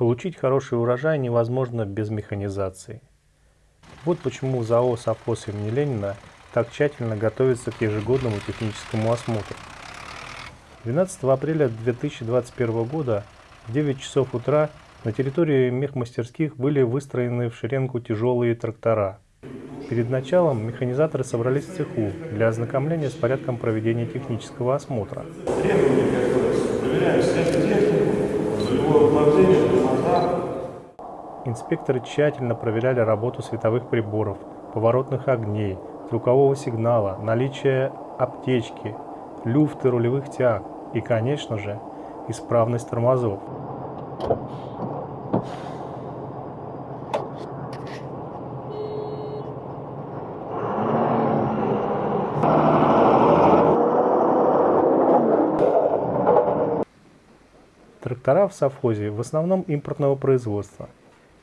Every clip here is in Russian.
Получить хороший урожай невозможно без механизации. Вот почему ЗАО «Совхоз имени Ленина» так тщательно готовится к ежегодному техническому осмотру. 12 апреля 2021 года в 9 часов утра на территории мехмастерских были выстроены в шеренгу тяжелые трактора. Перед началом механизаторы собрались в цеху для ознакомления с порядком проведения технического осмотра. Инспекторы тщательно проверяли работу световых приборов, поворотных огней, звукового сигнала, наличие аптечки, люфты рулевых тяг и, конечно же, исправность тормозов. Трактора в совхозе в основном импортного производства,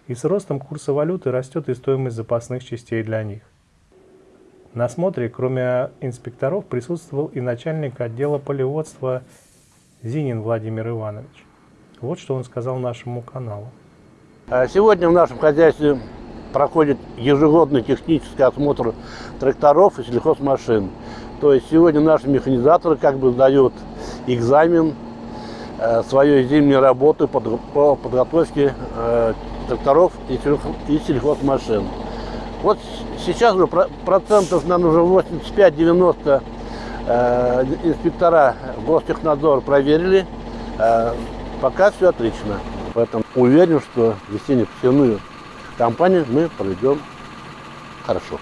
и с ростом курса валюты растет и стоимость запасных частей для них. На осмотре, кроме инспекторов, присутствовал и начальник отдела полеводства Зинин Владимир Иванович. Вот что он сказал нашему каналу. А сегодня в нашем хозяйстве проходит ежегодный технический осмотр тракторов и сельхозмашин. То есть сегодня наши механизаторы как бы сдают экзамен Э, своей зимней работы по подготовке э, тракторов и сельхозмашин. Вот сейчас уже процентов, наверное, уже 85-90 э, инспектора Гостехнадзора проверили. Пока все отлично. Поэтому уверен, что весенне-посевную кампанию мы проведем хорошо.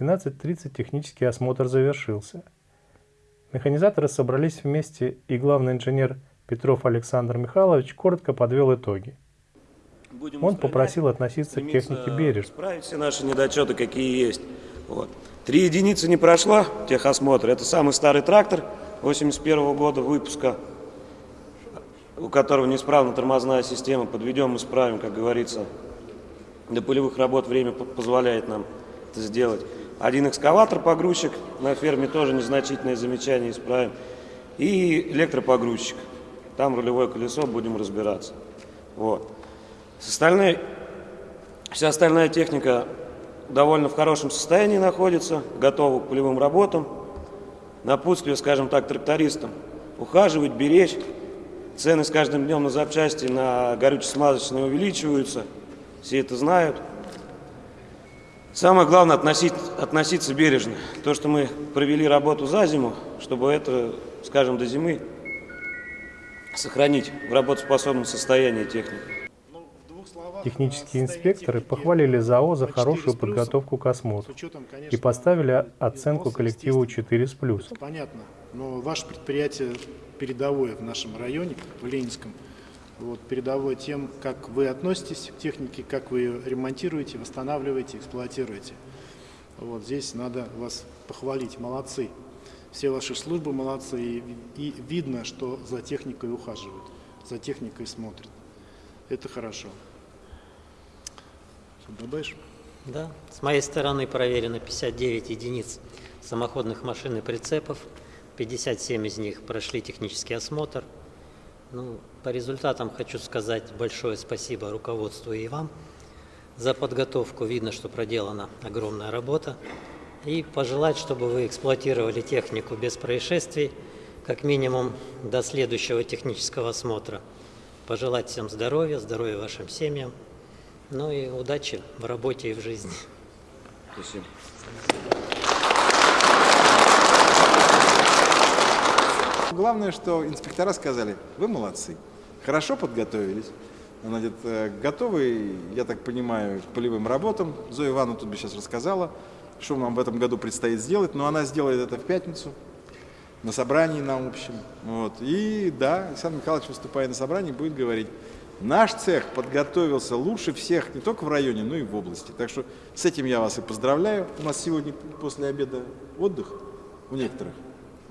12.30 технический осмотр завершился. Механизаторы собрались вместе, и главный инженер Петров Александр Михайлович коротко подвел итоги. Будем Он попросил относиться к технике бережно. Исправить все наши недочеты, какие есть. Вот. Три единицы не прошла техосмотр. Это самый старый трактор 81 -го года выпуска, у которого неисправна тормозная система. Подведем, исправим, как говорится. До полевых работ время позволяет нам это сделать. Один экскаватор-погрузчик, на ферме тоже незначительное замечание исправим. И электропогрузчик. Там рулевое колесо, будем разбираться. Вот. С вся остальная техника довольно в хорошем состоянии находится, готова к полевым работам. Напутствие, скажем так, трактористам. Ухаживать, беречь. Цены с каждым днем на запчасти, на горюче-смазочные увеличиваются. Все это знают. Самое главное относить, относиться бережно. То, что мы провели работу за зиму, чтобы это, скажем, до зимы сохранить в работоспособном состоянии технику. Технические инспекторы похвалили ЗАО за хорошую подготовку к осмотру и поставили оценку коллективу 4 с плюсом. Понятно, но ваше предприятие передовое в нашем районе, в Ленинском, вот, передовой тем, как вы относитесь к технике, как вы ее ремонтируете, восстанавливаете, эксплуатируете. Вот здесь надо вас похвалить, молодцы. Все ваши службы молодцы, и, и видно, что за техникой ухаживают, за техникой смотрят. Это хорошо. Добавишь? Да, с моей стороны проверено 59 единиц самоходных машин и прицепов, 57 из них прошли технический осмотр. Ну, по результатам хочу сказать большое спасибо руководству и вам за подготовку. Видно, что проделана огромная работа. И пожелать, чтобы вы эксплуатировали технику без происшествий, как минимум до следующего технического осмотра. Пожелать всем здоровья, здоровья вашим семьям, ну и удачи в работе и в жизни. Спасибо. Главное, что инспектора сказали, вы молодцы, хорошо подготовились. Значит, э, готовы, я так понимаю, к полевым работам. Зоя Ивановна тут бы сейчас рассказала, что нам в этом году предстоит сделать, но она сделает это в пятницу, на собрании на общем. Вот. И да, Александр Михайлович, выступая на собрании, будет говорить, наш цех подготовился лучше всех не только в районе, но и в области. Так что с этим я вас и поздравляю. У нас сегодня после обеда отдых у некоторых.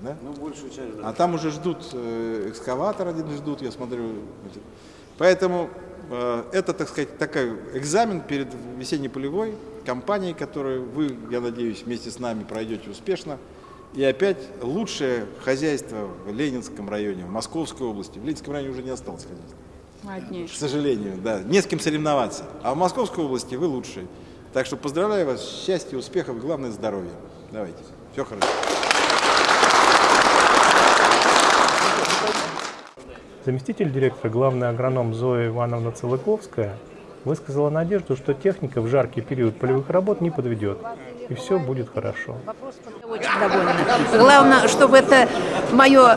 Да? Ну, большую часть, да. А там уже ждут, э, экскаватор один ждут, я смотрю. Поэтому э, это, так сказать, такой экзамен перед весенне-полевой кампанией, которую вы, я надеюсь, вместе с нами пройдете успешно. И опять лучшее хозяйство в Ленинском районе, в Московской области. В Ленинском районе уже не осталось хозяйства. Одни. К сожалению, да. Не с кем соревноваться. А в Московской области вы лучшие. Так что поздравляю вас, счастья, успехов главное здоровья. Давайте. Все хорошо. Заместитель директора, главный агроном Зоя Ивановна Целыковская, высказала надежду, что техника в жаркий период полевых работ не подведет, и все будет хорошо. Очень довольна. Главное, чтобы это мое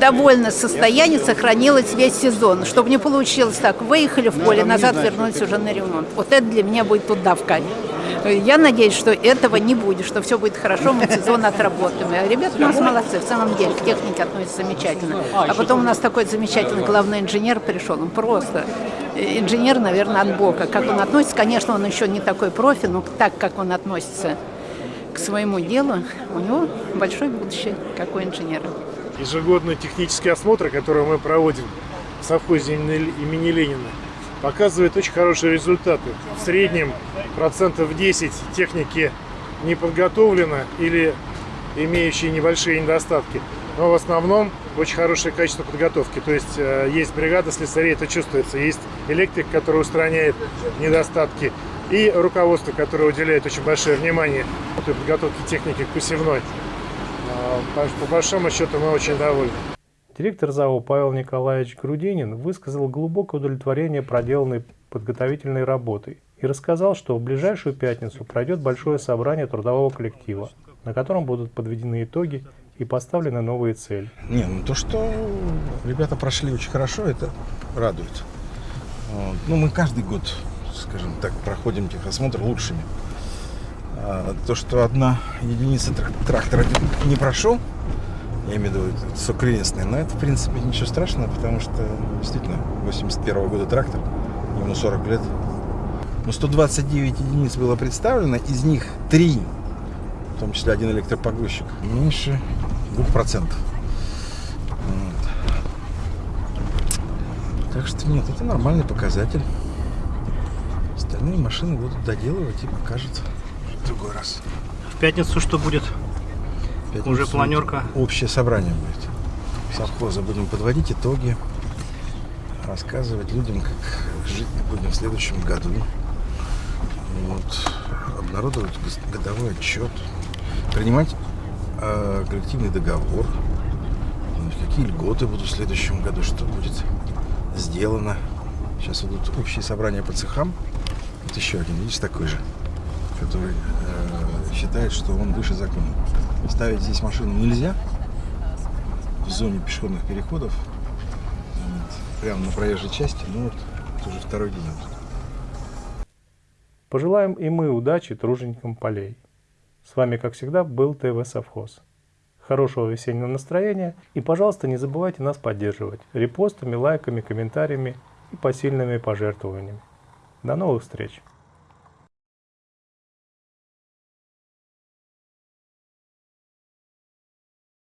довольное состояние сохранилось весь сезон. Чтобы не получилось так, выехали в поле, назад вернулись уже на ремонт. Вот это для меня будет туда в кайф. Я надеюсь, что этого не будет, что все будет хорошо, мы сезон отработаем. А Ребята у нас молодцы, в самом деле, к технике относятся замечательно. А потом у нас такой замечательный главный инженер пришел, он просто э, инженер, наверное, от Бога. Как он относится, конечно, он еще не такой профи, но так, как он относится к своему делу, у него большое будущее, как у инженера. ежегодный технический осмотр, который мы проводим в совхозе имени Ленина, показывает очень хорошие результаты. В среднем процентов 10 техники не подготовлено или имеющие небольшие недостатки. Но в основном очень хорошее качество подготовки. То есть э, есть бригада слесарей, это чувствуется. Есть электрик, который устраняет недостатки. И руководство, которое уделяет очень большое внимание подготовке техники к посевной. А, По большому счету мы очень довольны. Директор ЗАО Павел Николаевич Грудинин высказал глубокое удовлетворение проделанной подготовительной работой и рассказал, что в ближайшую пятницу пройдет большое собрание трудового коллектива, на котором будут подведены итоги и поставлены новые цели. Не, ну то, что ребята прошли очень хорошо, это радует. Ну, мы каждый год, скажем так, проходим техосмотр лучшими. А то, что одна единица трак- трактора не прошел, я имею в виду сокрестный, но это, в принципе, ничего страшного, потому что, действительно, 81 года трактор, ему 40 лет. Но 129 единиц было представлено, из них 3, в том числе один электропогрузчик, меньше 2%. Вот. Так что нет, это нормальный показатель. Остальные машины будут доделывать и покажут в другой раз. В пятницу что будет? Пятницу Уже планерка? Общее собрание будет. Совхоза будем подводить итоги, рассказывать людям, как жить будем в следующем году. Вот. Обнародовать годовой отчет, принимать э, коллективный договор, думать, какие льготы будут в следующем году, что будет сделано. Сейчас идут общие собрания по цехам. Вот еще один, видишь, такой же, который э, считает, что он выше закона. Ставить здесь машину нельзя в зоне пешеходных переходов, вот, прямо на проезжей части, ну вот это уже второй день. Пожелаем и мы удачи труженикам полей. С вами, как всегда, был ТВ Совхоз. Хорошего весеннего настроения и, пожалуйста, не забывайте нас поддерживать репостами, лайками, комментариями и посильными пожертвованиями. До новых встреч!